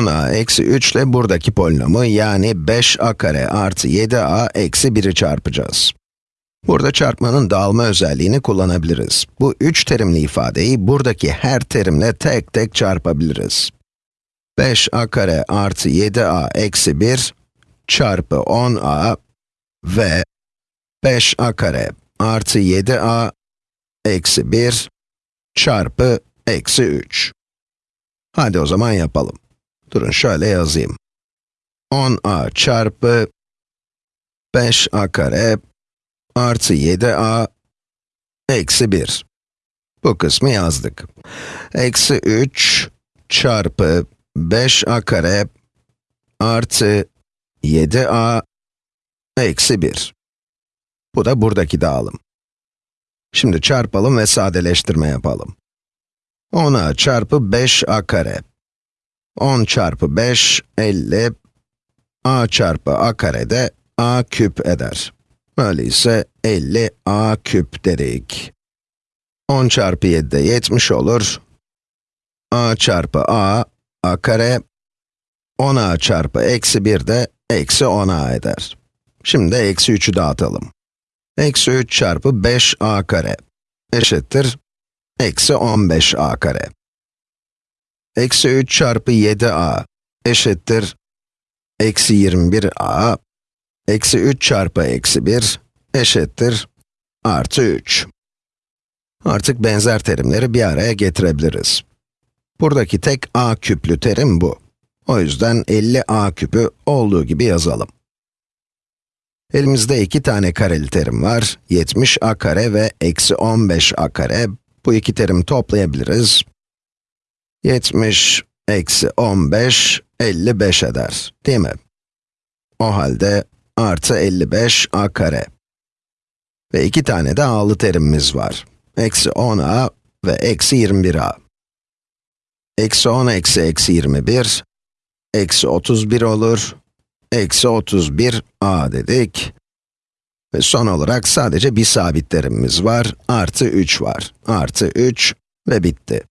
10a eksi 3 ile buradaki polinomu yani 5a kare artı 7a eksi 1'i çarpacağız. Burada çarpmanın dağılma özelliğini kullanabiliriz. Bu üç terimli ifadeyi buradaki her terimle tek tek çarpabiliriz. 5a kare artı 7a eksi 1 çarpı 10a ve 5a kare artı 7a eksi 1 çarpı eksi 3. Hadi o zaman yapalım. Durun şöyle yazayım. 10a çarpı 5a kare artı 7a eksi 1. Bu kısmı yazdık. Eksi 3 çarpı 5a kare artı 7a eksi 1. Bu da buradaki dağılım. Şimdi çarpalım ve sadeleştirme yapalım. 10a çarpı 5a kare. 10 çarpı 5, 50. a çarpı a kare de a küp eder. Öyleyse 50 a küp dedik. 10 çarpı 7 de 70 olur. a çarpı a, a kare. 10a çarpı eksi 1 de eksi 10a eder. Şimdi eksi 3'ü dağıtalım. Eksi 3 çarpı 5a kare eşittir eksi 15a kare. Eksi 3 çarpı 7a eşittir eksi 21a. Eksi 3 çarpı eksi 1 eşittir artı 3. Artık benzer terimleri bir araya getirebiliriz. Buradaki tek a küplü terim bu. O yüzden 50a küpü olduğu gibi yazalım. Elimizde iki tane kareli terim var. 70a kare ve eksi 15a kare. Bu iki terimi toplayabiliriz. 70 eksi 15, 55 eder, değil mi? O halde artı 55 a kare. Ve iki tane de a'lı terimimiz var. Eksi 10a ve eksi 21a. Eksi 10 eksi eksi 21, eksi 31 olur. Eksi 31 a dedik. Ve son olarak sadece bir sabit terimimiz var, artı 3 var. Artı 3 ve bitti.